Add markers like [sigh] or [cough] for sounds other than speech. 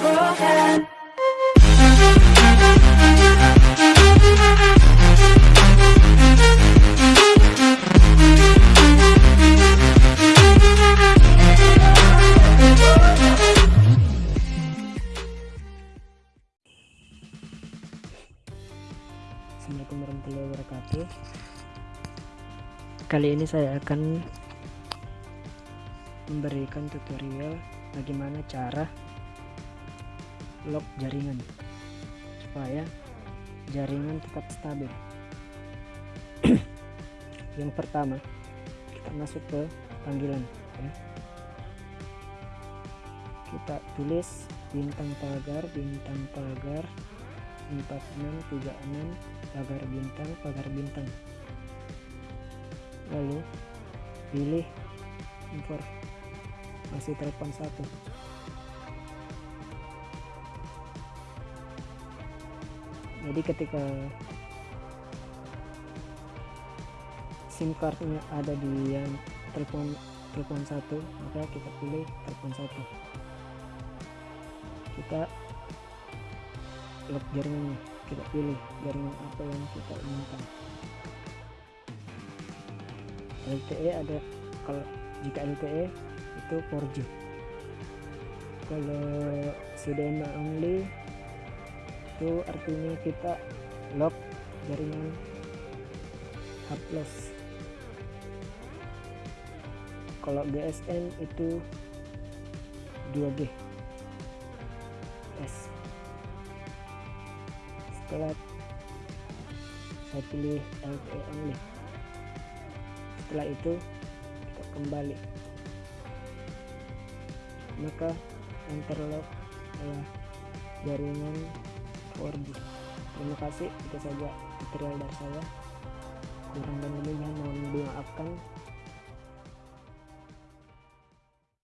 broken. Assalamualaikum warahmatullahi wabarakatuh Kali ini saya akan memberikan tutorial bagaimana cara lock jaringan supaya jaringan tetap stabil. [clears throat] Yang pertama kita masuk ke panggilan ya. kita tulis bintang pagar bintang pagar 4636 pagar bintang pagar bintang. Lalu pilih informasi telepon satu jadi ketika SIM cardnya ada di yang telepon telepon satu maka kita pilih telepon satu. Kita lock jaringannya. Kita pilih jaringan apa yang kita inginkan. LTE ada kalau jika LTE itu 4G kalau CDMA only itu artinya kita lock jaringan H kalau GSM itu 2G S. Setelah saya pilih LTE only setelah itu kita kembali. Maka interlock adalah jaringan 4G terima kasih. Itu saja tutorial dari saya. Kurang dan lebihnya mohon dimaafkan